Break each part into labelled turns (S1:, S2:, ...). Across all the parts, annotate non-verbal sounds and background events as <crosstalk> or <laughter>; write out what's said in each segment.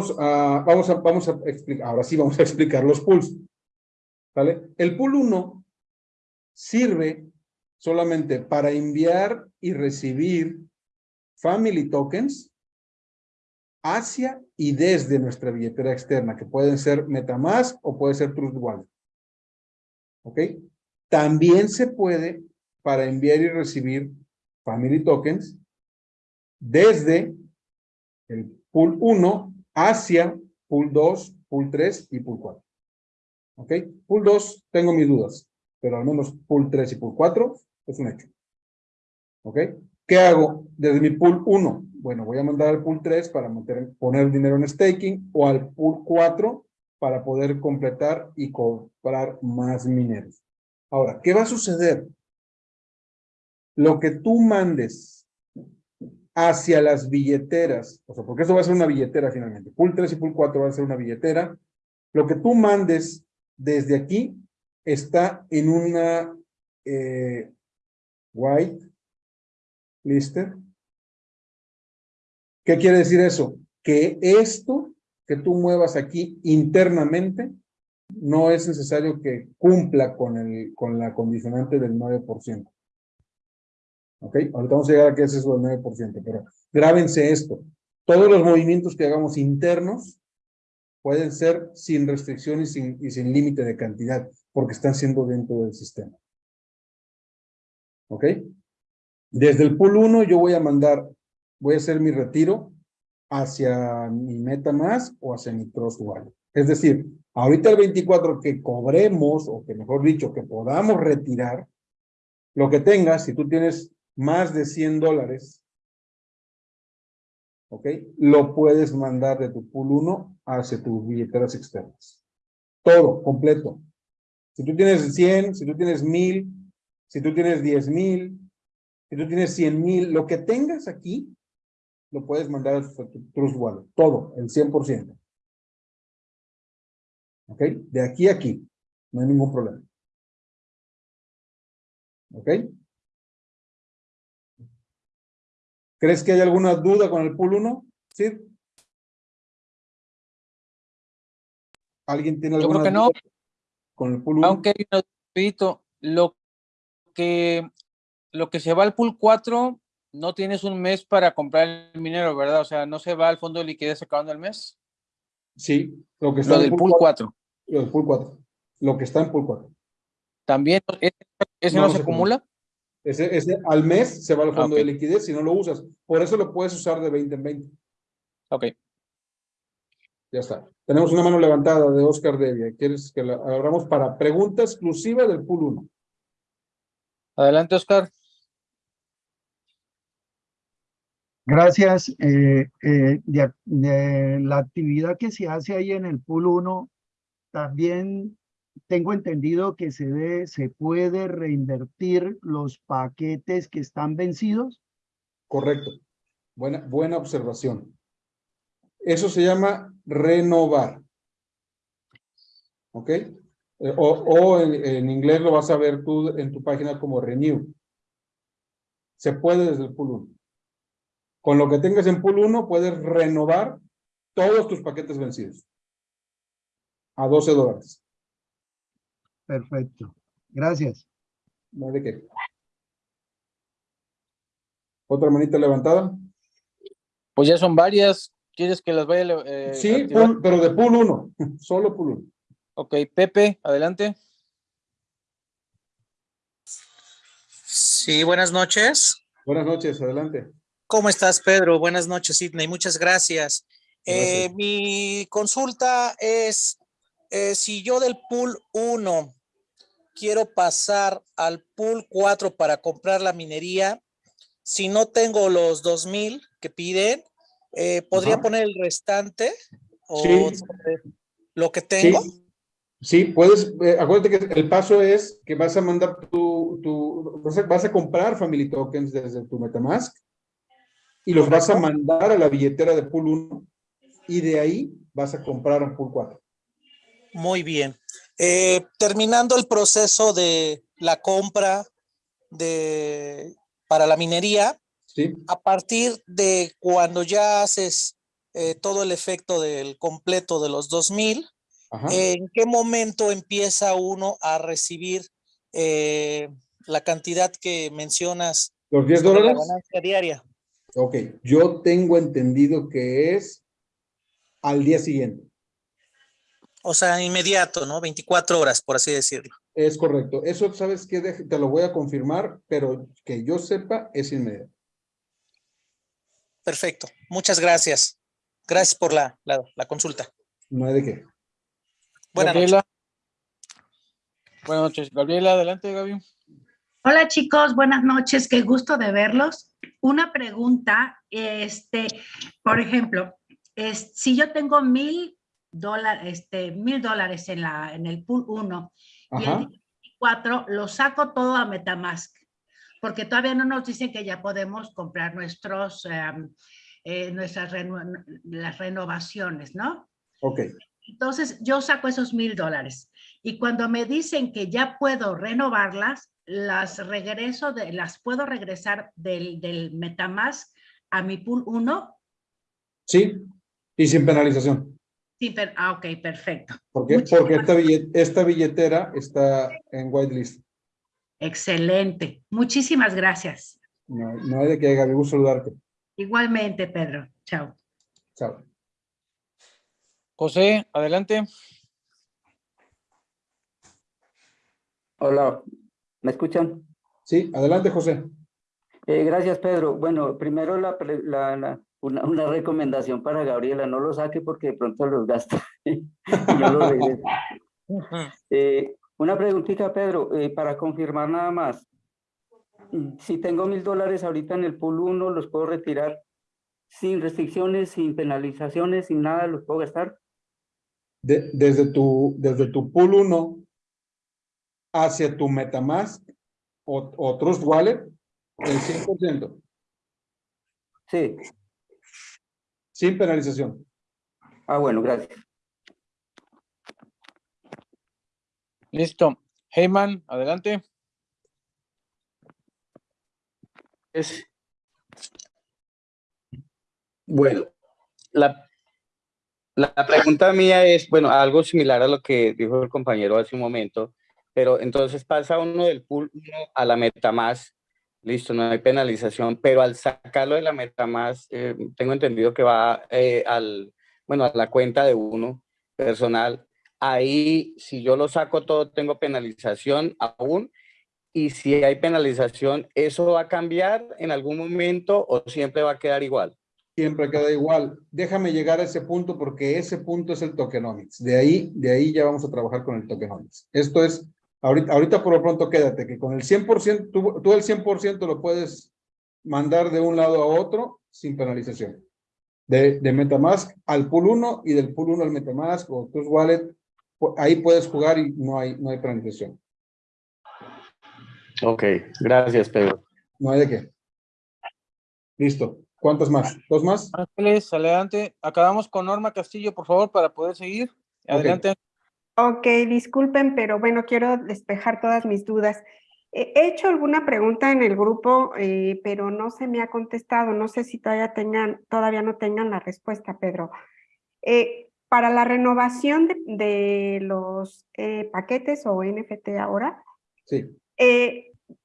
S1: vamos a, vamos a explicar, ahora sí vamos a explicar los pools. ¿Vale? El pool 1 sirve solamente para enviar y recibir family tokens hacia y desde nuestra billetera externa, que pueden ser Metamask o puede ser Trust Wallet. ¿Ok? También se puede para enviar y recibir family tokens desde el pool 1 hacia pool 2, pool 3 y pool 4. ¿Ok? Pool 2 tengo mis dudas, pero al menos pool 3 y pool 4 es un hecho. ¿Ok? ¿Qué hago desde mi pool 1? Bueno, voy a mandar al pool 3 para poner dinero en staking o al pool 4 para poder completar y comprar más mineros. Ahora, ¿qué va a suceder? Lo que tú mandes hacia las billeteras, o sea, porque eso va a ser una billetera finalmente, pool 3 y pool 4 va a ser una billetera, lo que tú mandes desde aquí está en una eh, white lister. ¿Qué quiere decir eso? Que esto que tú muevas aquí internamente no es necesario que cumpla con, el, con la condicionante del 9%. ¿Ok? Ahorita vamos a llegar a qué es eso del 9%, pero grábense esto. Todos los movimientos que hagamos internos pueden ser sin restricción y sin, y sin límite de cantidad, porque están siendo dentro del sistema. ¿Ok? Desde el pool 1 yo voy a mandar, voy a hacer mi retiro hacia mi MetaMask o hacia mi Trust Wallet. Es decir, ahorita el 24 que cobremos, o que mejor dicho, que podamos retirar, lo que tengas, si tú tienes más de 100 dólares, ¿ok? Lo puedes mandar de tu pool 1 hacia tus billeteras externas. Todo, completo. Si tú tienes 100, si tú tienes 1000, si tú tienes 10 mil, si tú tienes 100 mil, lo que tengas aquí, lo puedes mandar a tu Trust Wallet. Todo, el 100%. ¿Ok? De aquí a aquí. No hay ningún problema. ¿Ok? ¿Crees que hay alguna duda con el pool 1? ¿Sí? ¿Alguien tiene alguna
S2: Yo creo que no.
S1: con el pool 1?
S2: Aunque, repito, lo que, lo que se va al pool 4, no tienes un mes para comprar el minero, ¿verdad? O sea, no se va al fondo de liquidez acabando el mes.
S1: Sí, lo que está
S2: Lo
S1: en
S2: del pool 4.
S1: Lo del pool 4. Lo que está en pool 4.
S2: ¿También ese, ese
S1: No,
S2: no, se
S1: se
S2: acumula?
S1: Ese, ese al mes se va al
S2: Ah,
S1: fondo
S2: ok.
S1: de liquidez si no lo usas. Por eso lo puedes usar de 20 en 20.
S2: Ok.
S1: Ya está. Tenemos una mano levantada de Oscar Devia. ¿Quieres que la abramos para pregunta exclusiva del pool 1?
S2: Adelante, Oscar.
S3: Gracias. Eh, eh, de, de la actividad que se hace ahí en el pool 1, también tengo entendido que se, ve, se puede reinvertir los paquetes que están vencidos.
S1: Correcto. Buena, buena observación. Eso se llama renovar. ¿Ok? Eh, O, o en, en inglés lo vas a ver tú en tu página como renew. Se puede desde el pool 1. Con lo que tengas en pool 1 puedes renovar todos tus paquetes vencidos. A 12 dólares.
S3: Perfecto. Gracias.
S1: No hay de qué. ¿Otra manita levantada?
S2: Pues ya son varias. ¿Quieres que las vaya eh,
S1: sí, pool- pero de pool 1. <laughs> Solo pool 1.
S2: Ok, Pepe, adelante.
S4: Sí, buenas noches.
S1: Buenas noches, adelante.
S4: ¿Cómo estás, Pedro? Buenas noches, Sidney. Muchas gracias. Eh,
S1: Gracias.
S4: mi consulta es, eh, si yo del pool 1 quiero pasar al pool 4 para comprar la minería, si no tengo los 2000 que piden, eh, ¿podría
S1: Ajá.
S4: poner el restante o
S1: Sí.
S4: lo que tengo?
S1: Sí, sí, puedes, eh, acuérdate que el paso es que vas a mandar tu, tu vas, a, vas a comprar Family Tokens desde tu Metamask y los vas a mandar a la billetera de Pool 1 y de ahí vas a comprar en Pool 4.
S4: Muy bien. Eh, terminando el proceso de la compra de, para la minería,
S1: ¿Sí?
S4: a partir de cuando ya haces eh, todo el efecto del completo de los 2000,
S1: Ajá.
S4: ¿en qué momento empieza uno a recibir eh, la cantidad que mencionas
S1: ¿Los 10
S4: sobre la
S1: dólares?
S4: ganancia diaria?
S1: Ok, yo tengo entendido que es al día siguiente.
S4: O sea, inmediato, ¿no? 24 horas, por así decirlo.
S1: Es correcto. Eso, ¿sabes qué? Deje- Te lo voy a confirmar, pero que yo sepa, es inmediato.
S4: Perfecto. Muchas gracias. Gracias por la, la, la consulta.
S1: No hay de qué.
S4: Buenas noches.
S2: Gabriela. Buenas noches. Gabriela, adelante, Gaby.
S5: Hola chicos, buenas noches, qué gusto de verlos. Una pregunta, este, por ejemplo, es, si yo tengo mil dólares, este, mil dólares en la, en el pool 1 y el 4 lo saco todo a Metamask, porque todavía no nos dicen que ya podemos comprar nuestros, eh, nuestras reno- las renovaciones, ¿no?
S1: Ok.
S5: Entonces, yo saco esos mil dólares y cuando me dicen que ya puedo renovarlas, las regreso, de, las puedo regresar del, del Metamask a mi pool 1.
S1: Sí, y sin penalización.
S5: Sí, pero, ah, ok, perfecto.
S1: ¿Por qué?
S5: Muchísimas
S1: Porque esta, billet- esta billetera está en whitelist.
S5: Excelente. Muchísimas gracias.
S1: No, no hay de qué, Gaby. Gusto saludarte.
S5: Igualmente, Pedro. Chao.
S1: Chao.
S2: José, adelante.
S6: Hola, ¿me escuchan?
S1: Sí, adelante, José.
S6: Eh, gracias, Pedro. Bueno, primero la, pre- la- la- una, una recomendación para Gabriela, no lo saque porque de pronto los gasta. <laughs> y lo. Eh, una preguntita, Pedro, eh, para confirmar nada más. Si tengo mil dólares ahorita en el pool 1, ¿los puedo retirar sin restricciones, sin penalizaciones, sin nada? ¿Los puedo gastar?
S1: De- desde, tu, desde tu pool 1 hacia tu Metamask o, o Trust Wallet, el 100%,
S6: Sí.
S1: Sin penalización.
S6: Ah, bueno, gracias.
S2: Listo. Heyman, adelante.
S7: Es- Bueno, la, la pregunta mía es, bueno, algo similar a lo que dijo el compañero hace un momento, pero entonces pasa uno del pool uno a la MetaMask, listo, no hay penalización, pero al sacarlo de la MetaMask, eh, tengo entendido que va eh, al, bueno, a la cuenta de uno personal. Ahí, si yo lo saco todo, tengo penalización aún. Y si hay penalización, ¿eso va a cambiar en algún momento o siempre va a quedar igual?
S1: Siempre queda igual. Déjame llegar a ese punto porque ese punto es el tokenomics. De ahí, de ahí ya vamos a trabajar con el tokenomics. Esto es, ahorita, ahorita por lo pronto quédate, que con el 100%, tú, tú el 100% lo puedes mandar de un lado a otro sin penalización. De, de Metamask al pool 1 y del pool 1 al Metamask o Trust Wallet, pu- ahí puedes jugar y no hay, no hay penalización.
S7: Ok, gracias, Pedro.
S1: No hay de qué. Listo. ¿Cuántas más? ¿Dos más?
S2: Ángeles, adelante. Acabamos con Norma Castillo, por favor, para poder seguir. Adelante.
S8: Ok, disculpen, pero bueno, quiero despejar todas mis dudas. He he hecho alguna pregunta en el grupo, eh, pero no se me ha contestado. No sé si todavía tengan, todavía no tengan la respuesta, Pedro. Eh, para la renovación de, de los eh, paquetes o NFT ahora,
S1: Sí.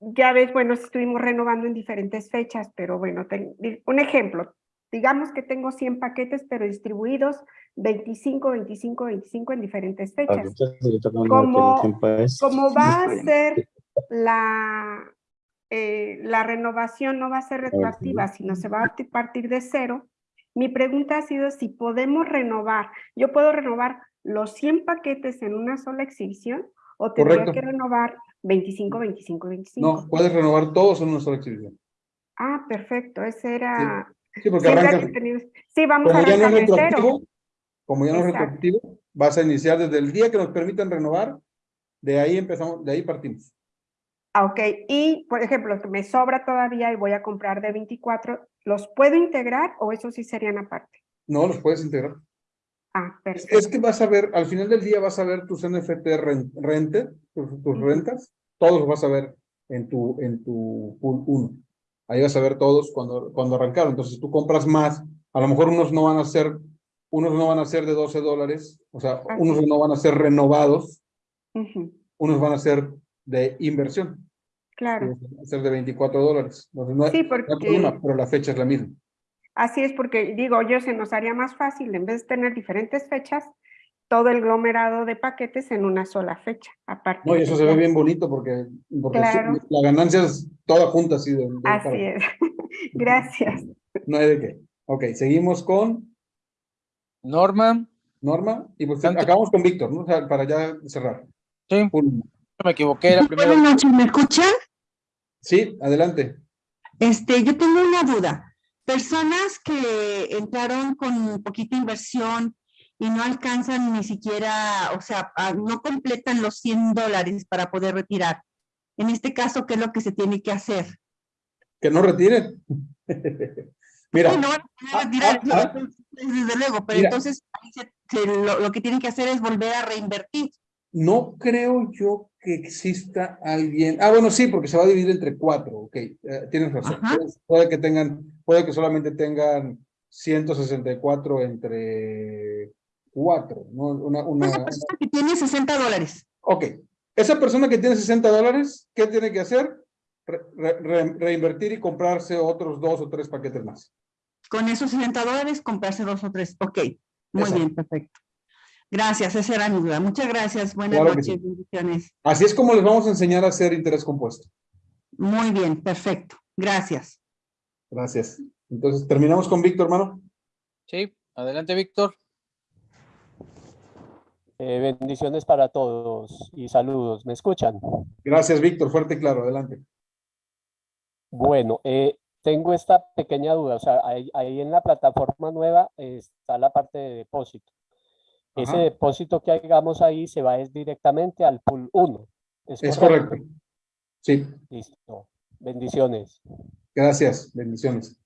S8: ya ves, bueno, estuvimos renovando en diferentes fechas, pero bueno, ten- un ejemplo, digamos que tengo 100 paquetes, pero distribuidos 25, 25, 25 en diferentes fechas. Como- Como va a ser la, eh, la renovación, no va a ser retroactiva, sino se va a ti- partir de cero, mi pregunta ha sido si podemos renovar, yo puedo renovar los 100 paquetes en una sola exhibición o tendría
S1: Correcto.
S8: que renovar 25, 25, 25.
S1: No, puedes renovar todos en una sola exhibición.
S8: Ah, perfecto, ese era...
S1: Sí, porque
S8: siempre
S1: arrancas,
S8: había tenido- Sí, vamos a
S1: como ya no es retroactivo, como ya no es retroactivo, vas a iniciar desde el día que nos permitan renovar, de ahí empezamos, de ahí partimos.
S8: Ah, ok. Y, por ejemplo, que me sobra todavía y voy a comprar de 24, ¿los puedo integrar o eso sí serían aparte?
S1: No los puedes integrar.
S8: Ah, perfecto.
S1: Es que vas a ver, al final del día vas a ver tus NFT ren- rente, tus, tus rentas, todos los vas a ver en tu, en tu pool 1. Ahí vas a ver todos cuando, cuando arrancaron. Entonces tú compras más A lo mejor unos no van a ser, unos no van a ser de 12 dólares, o sea,
S8: Así
S1: unos no van a ser renovados, unos van a ser de inversión,
S8: Claro.
S1: unos van a ser de 24 dólares. Entonces, no hay,
S8: Sí,
S1: no hay
S8: porque
S1: problema, pero la fecha es la misma.
S8: así es porque digo yo, se nos haría más fácil en vez de tener diferentes fechas, todo el aglomerado de paquetes en una sola fecha. Aparte
S1: No, y eso se ve bien bonito porque, porque sí,
S8: Claro.
S1: la ganancia es toda junta así. De, de-
S8: Así
S1: para-
S8: es. <laughs> Gracias.
S1: No hay de qué. Ok, seguimos con
S2: Norma,
S1: Norma y pues
S2: Tanto-
S1: acabamos con Víctor, ¿no? O sea, para ya cerrar.
S2: sí,
S1: Pum.
S2: me equivoqué, era primero.
S9: Buenas noches, ¿me escuchan?
S1: Sí, adelante.
S9: Este, yo tengo una duda. Personas que entraron con poquita inversión y no alcanzan ni siquiera, o sea, ah, no completan los 100 dólares para poder retirar. En este caso, ¿qué es lo que se tiene que hacer?
S1: Que no retiren. <laughs> Mira,
S9: Sí, no van a
S1: ah,
S9: retirar,
S1: ah,
S9: eso, desde luego, pero
S1: Mira.
S9: entonces se- se- lo, lo que tienen que hacer es volver a reinvertir.
S1: no creo yo que exista alguien. Ah, bueno, sí, porque se va a dividir entre cuatro. Ok, eh, tienes razón. Puede, puede que tengan, puede que solamente tengan 164 entre cuatro. ¿no? Una, una,
S9: Una persona que tiene 60 dólares.
S1: Ok, esa persona que tiene 60 dólares, ¿qué tiene que hacer? Re- re- re- reinvertir y comprarse otros dos o tres paquetes más.
S9: Con esos 60 dólares, comprarse dos o tres. Ok, muy
S1: Exacto.
S9: bien, perfecto. Gracias, esa era mi duda. Muchas gracias. Buenas
S1: Claro
S9: noches,
S1: sí.
S9: bendiciones.
S1: Así es como les vamos a enseñar a hacer interés compuesto.
S9: Muy bien, perfecto. Gracias.
S1: Gracias. Entonces, terminamos con Víctor, hermano.
S2: Sí, adelante, Víctor.
S10: Eh, bendiciones para todos y saludos. ¿Me escuchan?
S1: Gracias, Víctor. Fuerte y claro. Adelante.
S10: Bueno, eh, tengo esta pequeña duda. O sea, ahí, ahí en la plataforma nueva eh, está la parte de depósito. Ese depósito que hagamos ahí se va es directamente al pool 1. ¿Es,
S1: Es
S10: correcto?
S1: correcto. Sí,
S10: Listo. Bendiciones.
S1: gracias. Bendiciones.